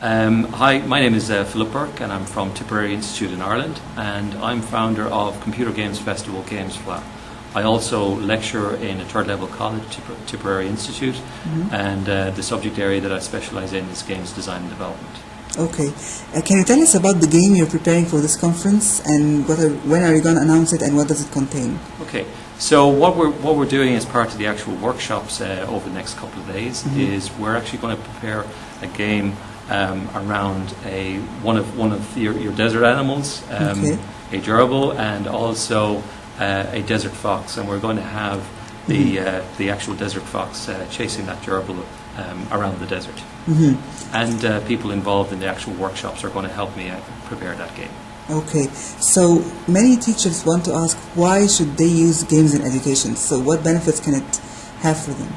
Um, hi, my name is uh, Philip Burke and I'm from Tipperary Institute in Ireland and I'm founder of Computer Games Festival GamesFleadh. I also lecture in a third level college, Tipper- Tipperary Institute, Mm-hmm. and uh, the subject area that I specialise in is games design and development. Okay. Uh, can you tell us about the game you're preparing for this conference and what are, when are you going to announce it and what does it contain? Okay, so what we're what we're doing as part of the actual workshops uh, over the next couple of days is we're actually going to prepare a game um, around a one of one of your, your desert animals, um, Okay. a gerbil, and also uh, a desert fox, and we're going to have the uh, the actual desert fox uh, chasing that gerbil um, around the desert. hmm And uh, people involved in the actual workshops are going to help me uh, prepare that game. Okay. So many teachers want to ask why should they use games in education? So what benefits can it have for them?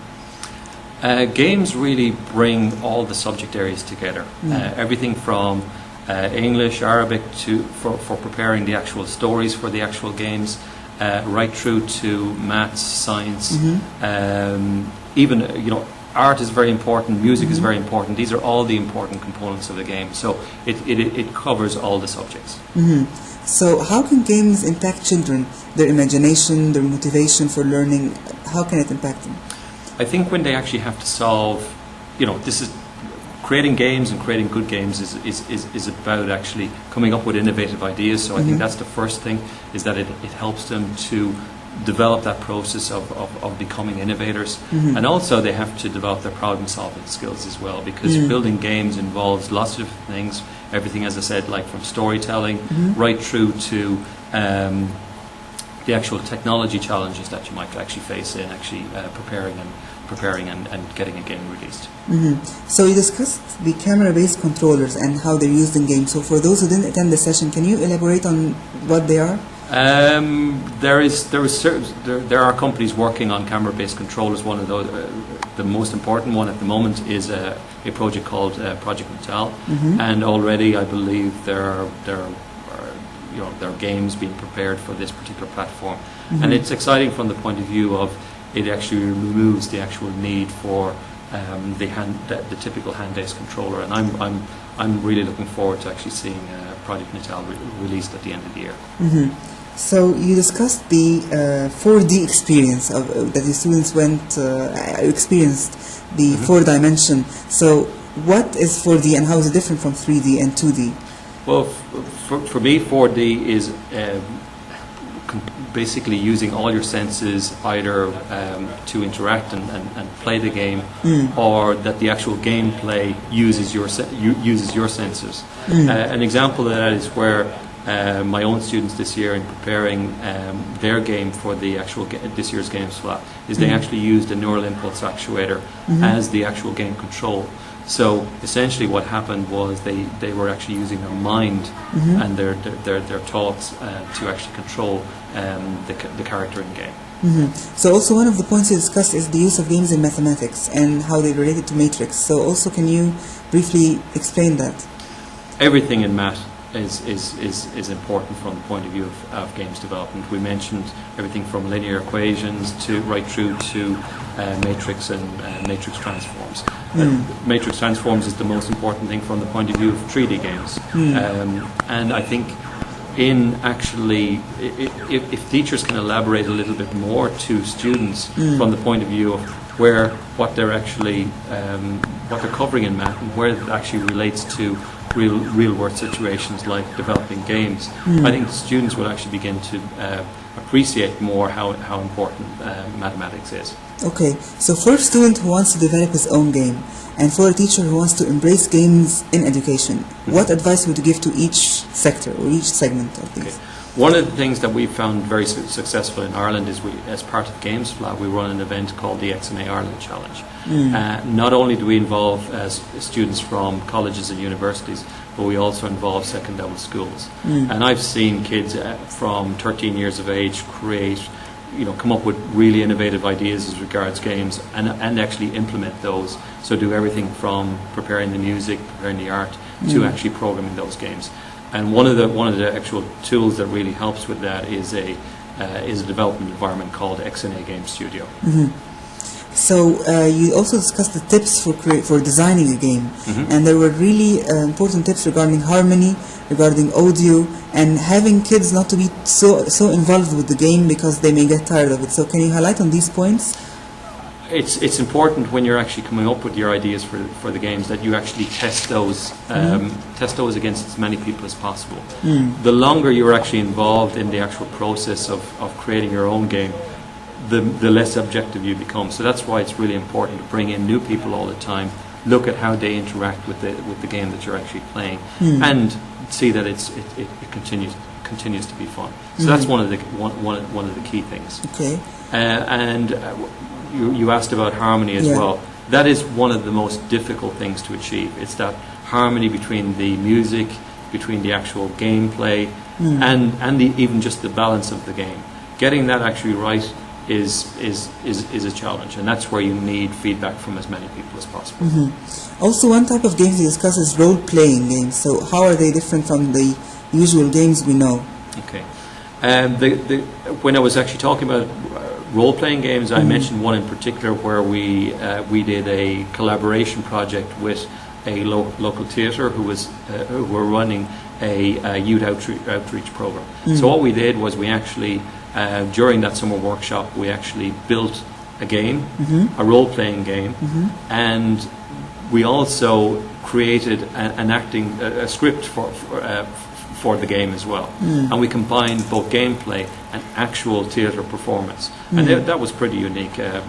Uh, games really bring all the subject areas together. Mm. Uh, everything from uh, English, Arabic to for, for preparing the actual stories for the actual games, uh, right through to maths, science, Mhm. um, even uh, you know art is very important, music is Mhm. very important. These are all the important components of the game. So it, it, it covers all the subjects. hmm So how can games impact children, their imagination, their motivation for learning? How can it impact them? I think when they actually have to solve, you know, this is creating games and creating good games is, is, is, is about actually coming up with innovative ideas. So I Mhm. think that's the first thing is that it, it helps them to develop that process of, of, of becoming innovators. Mhm. And also they have to develop their problem solving skills as well because Mm. building games involves lots of things. Everything, as I said, like from storytelling Mhm. right through to um, the actual technology challenges that you might actually face in actually uh, preparing and preparing and, and getting a game released. hmm So you discussed the camera-based controllers and how they're used in games. So for those who didn't attend the session, can you elaborate on what they are? Um, there is there is there, there are companies working on camera-based controllers. One of those, uh, the most important one at the moment, is a, a project called uh, Project Natal, Mhm. and already I believe there are, there are you know there are games being prepared for this particular platform, and Mhm. it's exciting from the point of view of it actually removes the actual need for um, the hand the, the typical hand-based controller, and I'm I'm I'm really looking forward to actually seeing uh, Project Natal re- released at the end of the year. hmm So you discussed the uh, 4D experience of, uh, that the students went uh, experienced the Mhm. four dimension. So what is 4D and how is it different from 3D and 2D? Well, f- for, for me, 4D is um, basically using all your senses either um, to interact and, and, and play the game, Mm. or that the actual gameplay uses your se- uses your senses. Mm. Uh, an example of that is where uh, my own students this year, in preparing um, their game for the actual ga- this year's GamesFleadh, is they Mhm. actually used a neural impulse actuator Mhm. as the actual game control. So essentially, what happened was they, they were actually using their mind Mhm. and their their, their, their thoughts uh, to actually control um, the, the character in game. hmm So also one of the points you discussed is the use of games in mathematics and how they relate it to matrix. So also can you briefly explain that? Everything in math is, is, is, is important from the point of view of, of games development. We mentioned everything from linear equations to right through to uh, matrix and uh, matrix transforms. Mm. matrix transforms is the most important thing from the point of view of 3D games. Mm. Um, and I think in actually, if, if teachers can elaborate a little bit more to students Mm. from the point of view of where what they're actually um, what they're covering in math and where it actually relates to real real world situations like developing games, Mm. I think students will actually begin to uh, appreciate more how how important uh, mathematics is. Okay, so for a student who wants to develop his own game and for a teacher who wants to embrace games in education, what advice would you give to each sector or each segment of Okay. One of the things that we've found very su- successful in Ireland is we, as part of GamesFleadh, we run an event called the XNA Ireland Challenge. Mm. Uh, not only do we involve uh, students from colleges and universities, but we also involve second level schools. Mm. And I've seen kids uh, from 13 years of age create, you know, come up with really innovative ideas as regards games and, and actually implement those. So do everything from preparing the music, preparing the art, to Mm. actually programming those games. And one of the one of the actual tools that really helps with that is a uh, is a development environment called XNA Game Studio. Mhm. So uh, you also discussed the tips for for designing a game, Mhm. and there were really uh, important tips regarding harmony, regarding audio, and having kids not to be so so involved with the game because they may get tired of it. So can you highlight on these points? It's, it's important when you're actually coming up with your ideas for, for the games that you actually test those um, test those against as many people as possible. The longer you're actually involved in the actual process of, of creating your own game, the, the less objective you become. So that's why it's really important to bring in new people all the time, look at how they interact with the, with the game that you're actually playing, and see that it's, it, it, it continues continues to be fun. So that's one of the one, one, one of the key things. Okay. Uh, and uh, you, you asked about harmony as Yeah. well. That is one of the most difficult things to achieve. It's that harmony between the music, between the actual gameplay, and, and the, even just the balance of the game. Getting that actually right is, is, is, is a challenge, and that's where you need feedback from as many people as possible. Also, one type of games you discuss is role-playing games. So how are they different from the usual games we know? Okay. Um, the, the, when I was actually talking about role-playing games, I mentioned one in particular where we uh, we did a collaboration project with a lo- local theatre who was uh, who were running a, uh youth outreach, outreach program. So what we did was we actually uh, during that summer workshop we actually built a game, a role-playing game, and we also created a, an acting a, a script for for, uh, for the game as well, and we combined both gameplay and actual theatre performance, and that, that was pretty unique. Uh,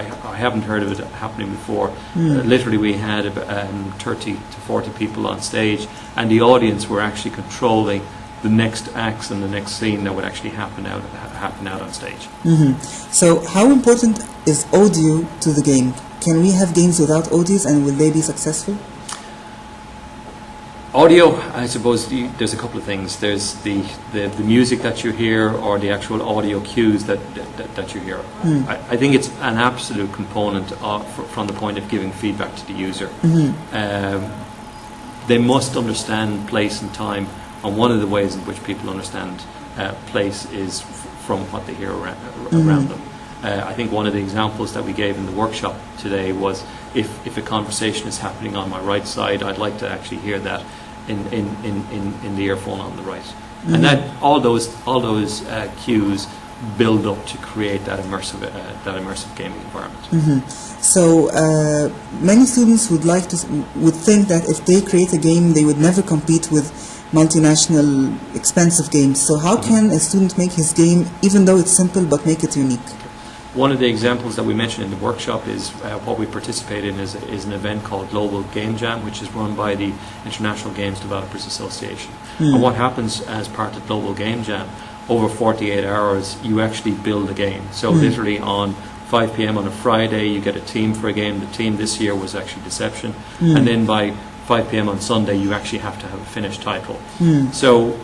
I, I haven't heard of it happening before. Uh, literally, we had about, um, 30 to 40 people on stage, and the audience were actually controlling the next acts and the next scene that would actually happen out happen out on stage. hmm So how important is audio to the game? Can we have games without audios, and will they be successful? Audio, I suppose the, there's a couple of things. There's the, the, the music that you hear or the actual audio cues that, that, that you hear. I, I think it's an absolute component of, from the point of giving feedback to the user. Um, they must understand place and time, and one of the ways in which people understand uh, place is f- from what they hear around, around them. Uh, I think one of the examples that we gave in the workshop today was if, if a conversation is happening on my right side, I'd like to actually hear that in, in, in, in, in the earphone on the right. And that all those all those uh, cues build up to create that immersive uh, that immersive gaming environment. So uh, many students would like to would think that if they create a game, they would never compete with multinational expensive games. So how can a student make his game, even though it's simple, but make it unique? One of the examples that we mentioned in the workshop is uh, what we participate in is, is an event called Global Game Jam, which is run by the International Games Developers Association. Hmm. And what happens as part of Global Game Jam, over 48 hours, you actually build a game. So hmm. literally on 5 p.m. on a Friday, you get a team for a game. The team this year was actually Deception, hmm. and then by 5 p.m. on Sunday, you actually have to have a finished title. So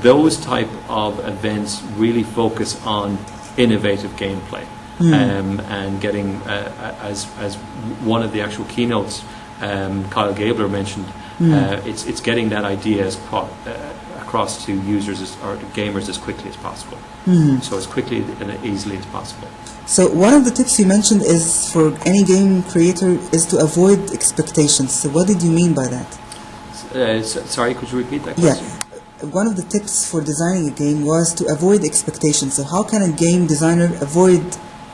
those type of events really focus on innovative gameplay um, and getting uh, as as one of the actual keynotes um, Kyle Gabler mentioned uh, it's it's getting that idea as pro- uh, across to users as, or to gamers as quickly as possible so as quickly and easily as possible So one of the tips you mentioned is for any game creator is to avoid expectations. So what did you mean by that? uh, s sorry could you repeat that Yeah. One of the tips for designing a game was to avoid expectations. So how can a game designer avoid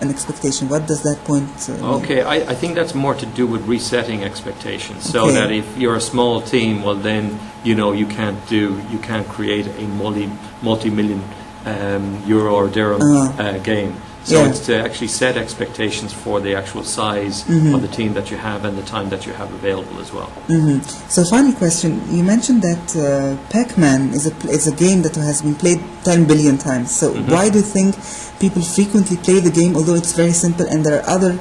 an expectation? What does that point uh. Okay, I, I think that's more to do with resetting expectations. So Okay. that if you're a small team, well then you know you can't do you can't create a multi multi million um, euro or dirham Uh-huh. uh, game. So Yeah. it's to actually set expectations for the actual size Mm-hmm. of the team that you have and the time that you have available as well. hmm So final question. You mentioned that uh, Pac-Man is a, is a game that has been played 10 billion times. So why do you think people frequently play the game, although it's very simple and there are other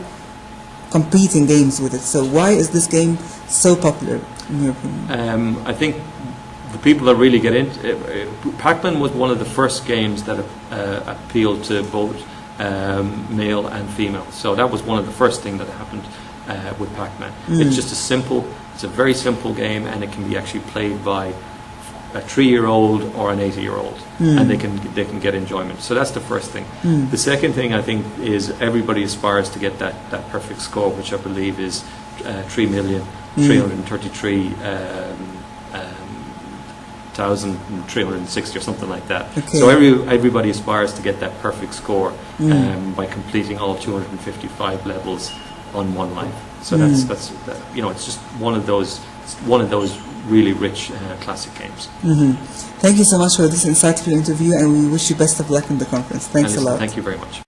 competing games with it? So why is this game so popular, in your opinion? Um, I think the people that really get into uh, uh, Pac-Man was one of the first games that uh, appealed to both um, male and female. So that was one of the first things that happened uh, with Pac-Man. It's just a simple, it's a very simple game, and it can be actually played by a three-year-old or an 80-year-old, and they can they can get enjoyment. So that's the first thing. The second thing I think is everybody aspires to get that, that perfect score, which I believe is uh, three million three hundred and thirty-three. Um, 1,360 or something like that. Okay. So every, everybody aspires to get that perfect score um, by completing all 255 levels on one life. So that's that's that, you know it's just one of those one of those really rich uh, classic games. Thank you so much for this insightful interview, and we wish you best of luck in the conference. Thanks And a lot. Thank you very much.